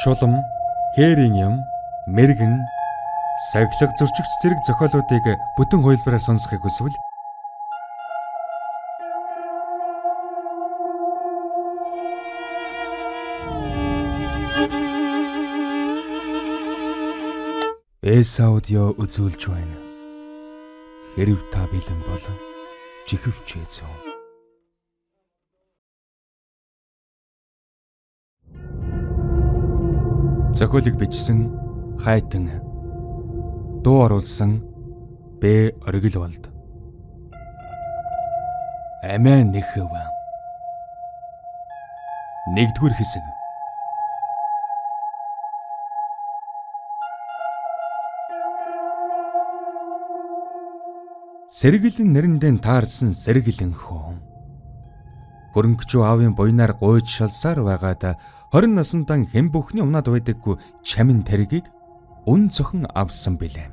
шулам, хээрийн юм, мэрэгэн, сахилга зөрчигч зэрэг зохиолуудыг бүтэн хувилбараар сонсохыг хүсвэл Эс аудио үзүүлж байна. Хэрв та бэлэн бол чихвч Зохиолыг бичсэн Хайтан дуу оруулсан Б оргил болд. Амиа нэхэв. Нэгдүгээр хэсэг Сэргэлэн нэрэндээ таарсан сэргэлэн хөө. Хөрөнгөчөө аавын буйнаар гуйж шалсаар байгаад 20 насндаа хэн бүхний унаад байдаггүй чамин тэргийг үн цохон авсан билээ.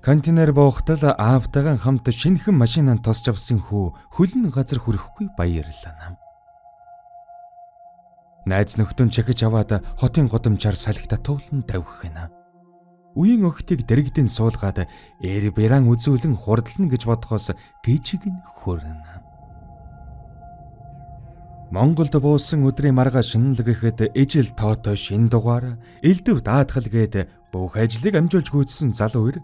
Контейнер боохтол аавтайгаа хамт шинэхэн машинаа тосч авсан хүү хөлн газар хүрэхгүй баярлаа нам. Найз нөхдөн чахиж аваад хотын годомчаар салхита туулан тавих гэнэ. Үеийн охтыг дэрэгдэн суулгаад эрберан үзүүлэн хурдлна гэж бодохоос гिचиг нь хөрнө. Монголд буусан өдрийн марга шинэлэг ихэд ижил тоотой шин дугаар элдв даатгал гээд бүх ажлыг амжуулж гүйцсэн залуу ир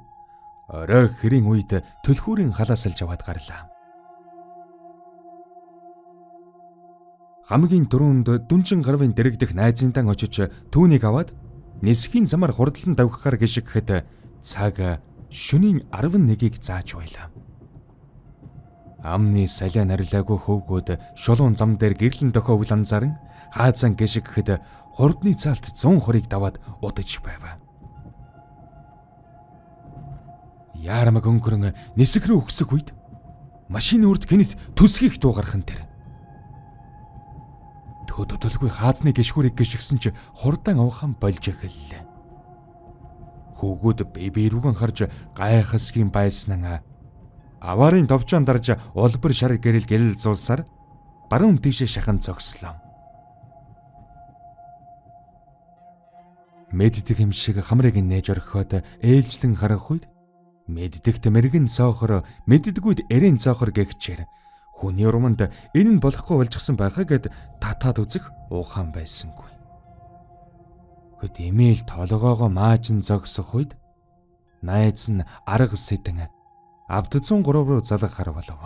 орой хэрийн үед төлхүүрийн халаасалж аваад гарлаа. Хамгийн дөрөнд дүнжин гарвын дэрэгдэх найзынтан очиж түүнийг аваад нисхийн замаар хурдлан давхахаар гიშгхэд цаг шөнийн 11-ийг зааж байлаа. Амны салиа нарилаагүй хөвгүүд шулуун зам дээр гэрлэн дохоовл анзаран хаазан гიშгхэд хурдны цаалт 120-ыг даваад удаж байваа. Яармаг өнгөрөн нисэх рүү өгсөх үед машин үрд гинт төсгийх дуугархан тэр хөдөлгөй хаазны гişхүрийг гიშгсэн чи хурдан авахан болж эхэллээ. Хөвгүүд биби рүүгэн харж гайхасгийн байснаа аварын товчон дарж улбар шар гэрэл гэрэл зулсаар баруун тийшээ шахан зогслоо. Мэддэг юм шиг хамрыг нээж орхиод ээлжлэн харах үед мэддэгт мэрэгэн цоохор мэддэгүүд эрен цоохор гэгчээр Хүний урманд энэ нь болохгүй болчихсон байхаа гэд татаад үзэх ухаан байсангүй. Хөт эмээл толгоогоо маажин зогсох үед найз нь арга сэдэн авдцун 3 руу залгах хар болов.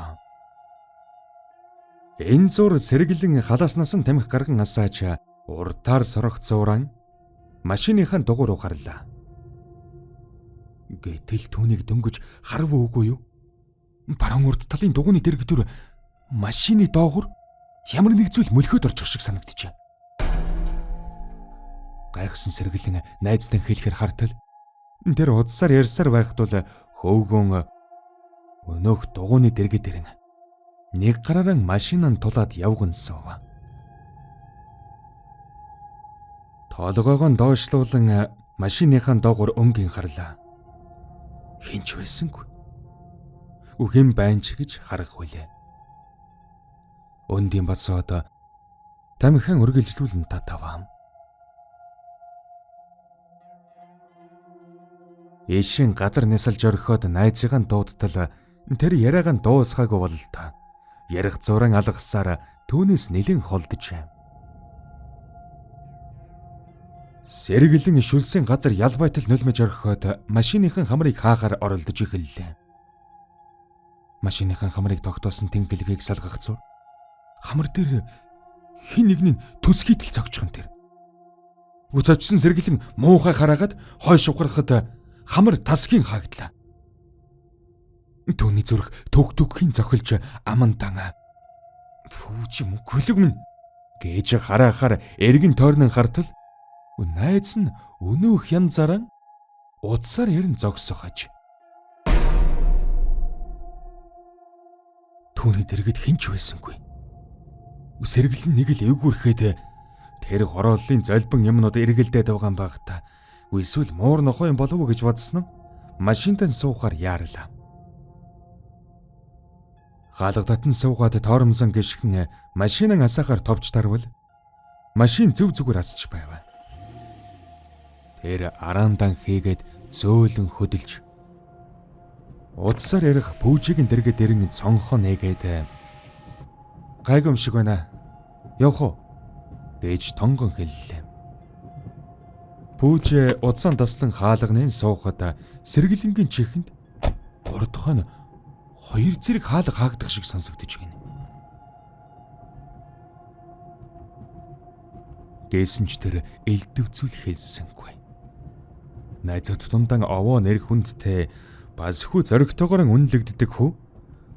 Энэ зур сэргэлэн халааснаас нь тамхи гарган асааж уртаар сорох зуран машиныхаа дугуй руу гарлаа. Гэтэл түүнийг дөнгөж харав үгүй юу? Баруун урд талын дугууны дэрэгдүр машины доогор ямар нэг зүйл мөлхөд орчих шиг санагджээ. Гайхсан сэргэлэн найзтай хэлэхэр хартал тэр удсаар ярьсаар байхад бол хөөгөн өнөөх дугууны дэргэд дэрэн нэг гараараа машинаа тулаад явган суув. Тоолгоогоо доошлуулан машиныхаа доогор өнгийн харлаа. Хинч байсангүй. Үхэн байнч гэж харах хүлээ өндийн бацоод тамхин үргэлжлүүлэн татаваа. Ишин газар нисэлж орхиод найзыгаа дуудтал тэр яриагаа дуусгаагүй бололтой. Ярих зуран алгасаар түүнээс нэлен холдож. Сэргэлэн шүлсийн газар ялбайтал нулимж орхиод машиныхан хамрыг хаахаар оролдож эхэллээ. Машиныхан хамрыг тогтоосон тэнхлэгийг салгах зур хамар дээр хин нэг нь төсгийтэл цогчхон тэр. Үцачсан сэргэлэн муухай хараагаад хойш ухрахад хамар тасгийн хаагдлаа. Төвний зүрх төг төгхийн зохилж аман тана. Фүүч юм гөлөг минь гэж хараахаар эргэн тойрнон хартал найз нь өнөөх янзаараа удсаар ярин зогсохож. Түүний дэргэд хинч байсангүй сэргэлэн нэг л эвгүрхэд тэр хорооллын золбон юмнууд эргэлдээд байгаа юм баг та. Эсвэл муур нохоо юм болов уу гэж бодсон нь машинтан суухаар яарлаа. Галга татан суугаад тоормсон гიშгэн машинаа асаахаар товч тарвал машин зөв зүгээр асч байв. Тэр араамдан хийгээд зөөлөн хөдөлж удсаар ярих пүүжигийн дэргэд ирэн цонхоо нээгээд гайгүй юм шиг байна. Явах уу? гэж тонгон хэллээ. Пүүж удсан таслан хаалганы суухад сэргэлэнгийн чихэнд урдх нь хоёр зэрэг хаалга хаагдах шиг сонсогдож байна. Гээсэн ч тэр элдвцүүл хэлсэнгүй. Найзууд тундан овоо нэр хүндтэй бас хүү зоригтойгоор үнэлэгддэг хүү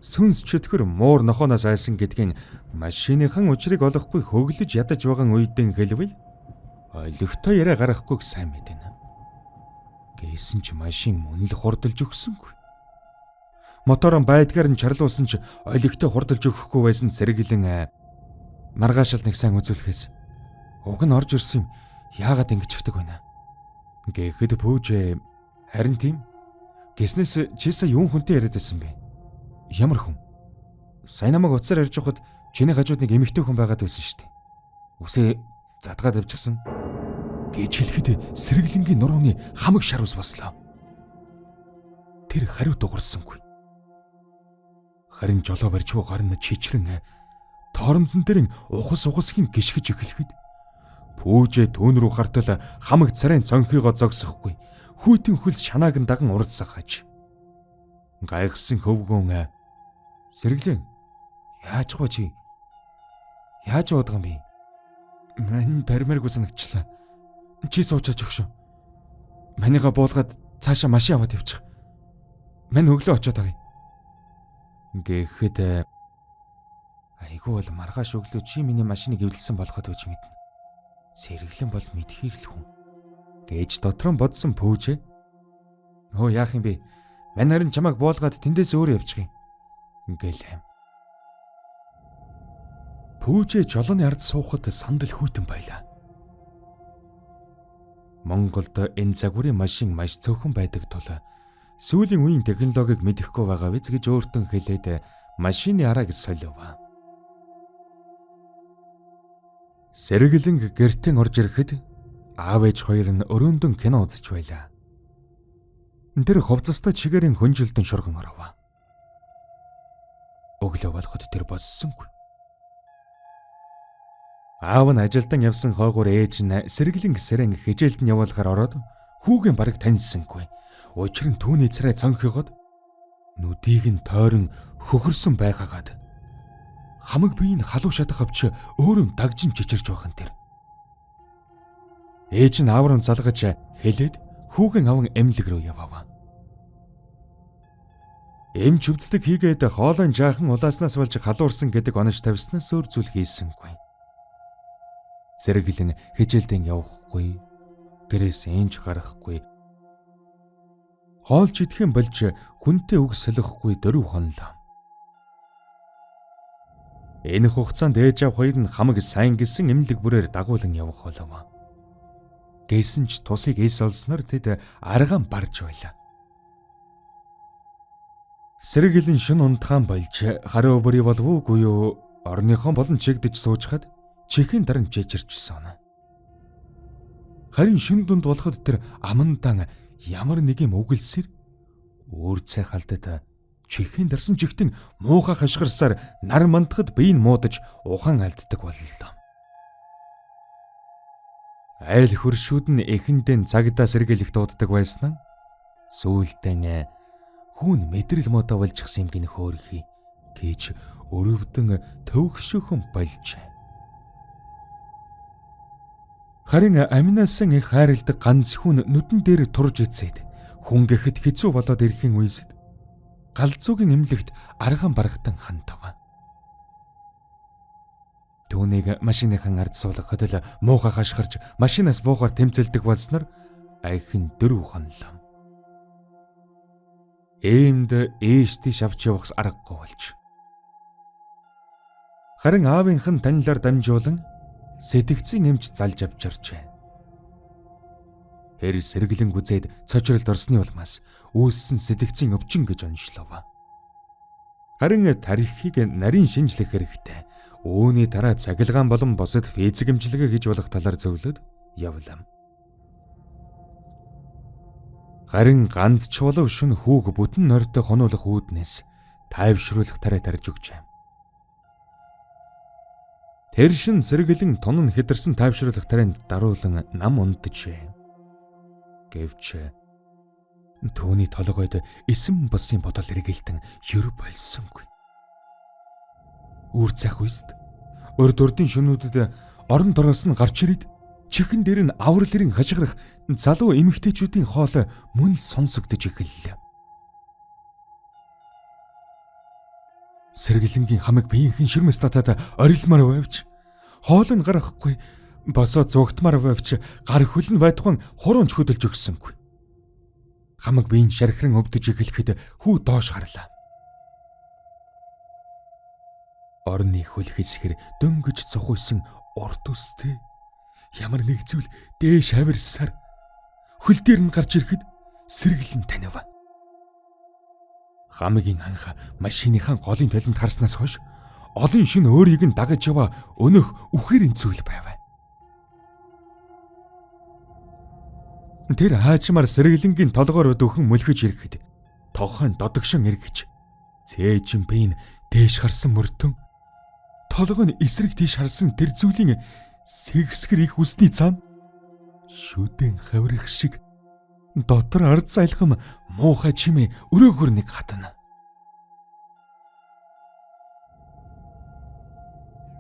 сүнс чөтгөр муур нохооноос айсан гэдгийн машиныхан учрыг олохгүй хөглөж ядаж байгаа үедэн хэлвэл ойлгохтой яриа гаргахгүйг сайн мэднэ. Гээсэн ч машин мөн л хурдалж өгсөнгүй. Моторон байдгаар нь чарлуулсан ч ойлгохтой хурдалж өгөхгүй байсан зэрэглэн маргаашил нэг сайн үзүүлэхээс уг нь орж ирсэн юм яагаад ингэж хдэг байна. Гэхэд пүүж харин тийм гиснээс чисаа юун хүнтэй яриад байсан бэ? Ямар хүн? Сайн намайг уцаар ярьж байхад чиний хажууд нэг эмэгтэй хүн байгаад байсан шүү дээ. Үсээ задгаад авчихсан. Гэж хэлэхэд сэргэлэнгийн нурууны хамаг шар ус бослоо. Тэр хариу дугарсангүй. Харин жолоо барьж буй гар нь чичрэн торомзон дээр ухас ухасхийн гიშгэж эхлэхэд Пүүжээ түүн рүү гартал хамаг царайн цонхыгоо зогсохгүй. Хүйтэн хөлс шанааг нь даган уралсах хаж. Гайхсан хөвгөн сэргэлэн яаж гоо чи? Яаж уудган бэ? Мань баримааргүй санагчлаа. Чи суучаач өгшөө. Манига буулгаад цаашаа машин аваад явчих. Мань өглөө очиод байгаа. Гэхэд айгүй бол маргааш өглөө чи миний машиныг эвлэлсэн болоход үж мэднэ. Сэргэлэн бол мэдхийрл хүн. Гэж дотор нь бодсон пүүжээ. Нөө яах юм бэ? Мань харин чамайг буулгаад тэндээс өөр явчих юм. Гэлээ. Пүүжээ жолооны ард суухад сандал хүйтэн байлаа. Монголд энэ загварын машин маш цөөхөн байдаг тул сүүлийн үеийн технологиг мэдэхгүй байгаа биз гэж өөртөө хэлээд машины арааг солиов. Сэргэлэн гэртэн орж ирэхэд аав ээж хоёр нь өрөөндөн кино үзэж байлаа. Тэр ховцостой чигээрийн хөнжилтөн шурган оров. Өглөө болоход тэр боссонгүй. Аав нь ажилдан явсан хойгоор ээж нь сэргэлэн сэрэн хижээлд нь явуулахаар ороод хүүгийн бараг таньсангүй. Учир нь түүний царай цонхигод нүдийг нь тойрон хөхөрсөн байгаагаад хамаг биеийг халуун шатах авч өөрөө дагжин чичирж байхын тэр. Ээж нь ааврын залгаж хэлээд хүүгийн аван эмнэлэг рүү явав. Эмч өвддөг хийгээд хоолойн жаахан улааснаас болж халуурсан гэдэг онож тавьснаас өөр зүйл хийсэнгүй. Сэргэлэн хижээлдэн явахгүй, гэрээс энж гарахгүй. Хоолж идэхэн болж хүнтэй үг солихгүй дөрөв хонлоо. Энэ хугацаанд ээж аав хоёр нь хамаг сайн гисэн эмнэлэг бүрээр дагуулan явах болов. Гэсэн ч тусыг эс олсноор тэд аргаан барж байлаа. Сэргэлэн шин унтгаан болж хараа бүрий болов уугүй юу? Орныхон болон чигдэж суужхад чихийн даран чэжирчсэн. Харин шин дунд болоход тэр амандан ямар нэг юм үгэлсэр өөр цай халдаад чихийн дарсан чихтэн муухай хашгирсаар нар мандахад биеийг муудаж ухан алддаг боллоо. Айл хөршүүд нь эхэндээ цагдаа сэргийлэх дууддаг байсан. Сүүлдээ хүүн мэдрэл модоо болчихсан юм гин хөөрхий гэж өрөвдөн төвөгшөхөн болж. Харин аминаасан их хайрладаг ганц хүн нүдэн дээр турж ицээд хүн гэхэд хэцүү болоод ирэхин үеэс галзуугийн эмнэлэгт арган барагтан хандав. Түүнийг машиныхан ард суулгахад л муухай хашгирч машинаас буухаар тэмцэлдэг болсноор айхын дөрөв хонлоо. Ээмд ээжтэй шавч явахс аргагүй болж. Харин аавынх нь танилаар дамжуулан сэтгцийн нэмж залж авч иржээ. Тэр сэргэлэн гүзээд цочролд орсны улмаас үүссэн сэтгцийн өвчин гэж онцлов. Харин тарихыг нарийн шинжлэх хэрэгтэй. Үүний дараа цахилгаан болон босод физик эмчилгээ хийж болох талаар зөвлөд явлаа. Харин ганц ч болов шүн хүүг бүтэн нойртой хонуулах үүднээс тайвшруулах тарай тарж өгчээ. Тэр шин сэргэлэн тонн хидэрсэн тайвшруулах тарайнд даруулан нам унтжээ. Гэвч түүний толгойд эсэм босын бодол эргэлтэн ер болсонгүй үр цах үйст. Урд урдын шөнүүдэд орон дороос нь гарч ирээд чихэн дээр нь авралэрийн хашгирах залуу эмэгтэйчүүдийн хоол мөн сонсогдож эхэллээ. Сэргэлэнгийн хамаг биеийнхэн ширмэс татаад орилмаар байвч хоол нь гарахгүй босоо зугтмаар байвч гар хөл нь байтуган хуруунд хөдөлж өгсөнгүй. Хамаг биеийн шархран өвдөж эхлэхэд хүү доош гарлаа. орны хөл хэсгэр дөнгөж цохойсон урд үстэй ямар нэг зүйл дээш хавирсаар хөл дээр нь гарч ирэхэд сэргэлэн танив. Хамгийн анх машиныхаа голын талент харснаас хойш олон шин өөрийг нь дагаж яваа өнөх үхэрийн зүйл байв. Тэр хаачмаар сэргэлэнгийн толгоор дөхөн мөлхөж ирэхэд тогхон додогшин эргэж цээжимпийн дээш харсан мөртөн толгой нь эсрэг тийш харсан тэр зүйлийн сэгсгэр их үсний цаана шүдэн хаврах шиг дотор ард сайлхам муухай чимээ өрөөгөр нэг хатна.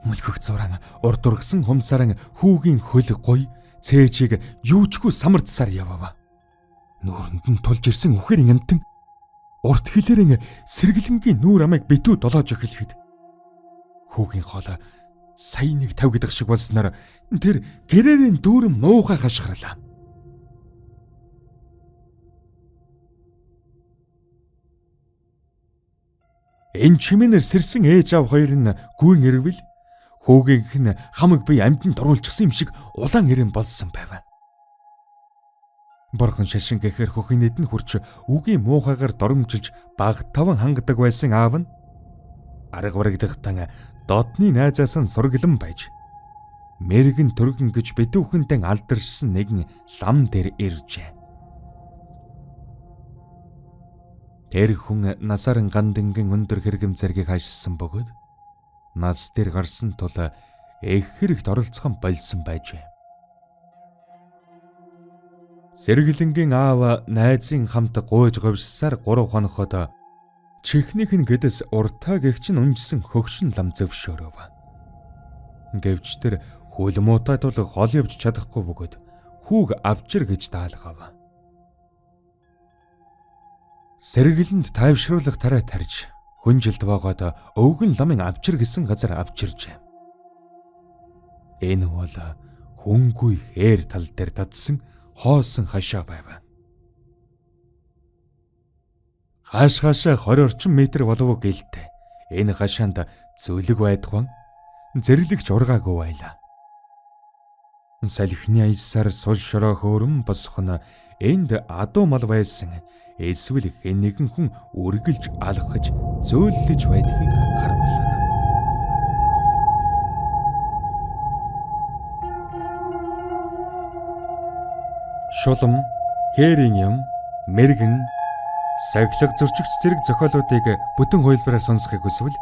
Мөлхөх зуран урд ургасан хумсаран хүүгийн хөл гой цээжийг юучгүй самардсаар явава. Нүүрэнд нь тулж ирсэн үхэрийн амтан урт хэлэрэн сэргэлэнгийн нүүр амыг битүү долоож эхлэхэд Хүүгийн хоолой сая нэг тав гэдэг шиг болсноор тэр гэрээрийн дүүрэн муухай хашгирлаа. Энэ чимэнэр сэрсэн ээж аав хоёр нь гүйн ирвэл хүүгийнх нь хамаг бие амьтан дуруулчихсан юм шиг улаан ирээн болсон байв. Борхон шашин гэхэр хөхийнэд нь хурч үгийн муухайгаар доромжилж баг таван хангадаг байсан аав нь арга барагдахтан додны найзаас нь сургалан байж мэрэгэн төргөн гэж битүүхэнтэй алдаршсан нэгэн лам дээр иржээ. Тэр хүн насаар гандингийн өндөр хэрэгэм зэргийг хашсан бөгөөд нас дээр гарсан тул их хэрэгт оролцохон болсон байжээ. Сэргэлэнгийн аав найзын хамт гуйж говьсаар 3 хоноход Чихнийх нь гэдэс уртаа гэгч нь унжсан хөгшин лам зөвшөөрөв. Гэвч тэр хөл муутай тул хол явж чадахгүй бөгөөд хүүг авчир гэж даалгав. Сэргэлэнд тайвшруулах тарай тарж хүнжилт байгаад өвгөн ламын авчир гэсэн газар авчиржээ. Энэ бол хөнгүй хээр тал дээр татсан хоосон хашаа байв. Хааш хаашаа 20 орчим метр болов гэлтэй. Энэ хашаанд зүлэг байдхан зэрлэгч ургаагүй байлаа. Салхины аясаар сул шороо хөөрөн босох нь энд адуу мал байсан эсвэл хэн нэгэн хүн үргэлж алхаж зөөллөж байдгийг харуулна. Шулам, хээрийн юм, мэрэгэн Сахилга зөрчигч зэрэг зохиолуудыг бүтэн хувилбараар сонсохыг хүсвэл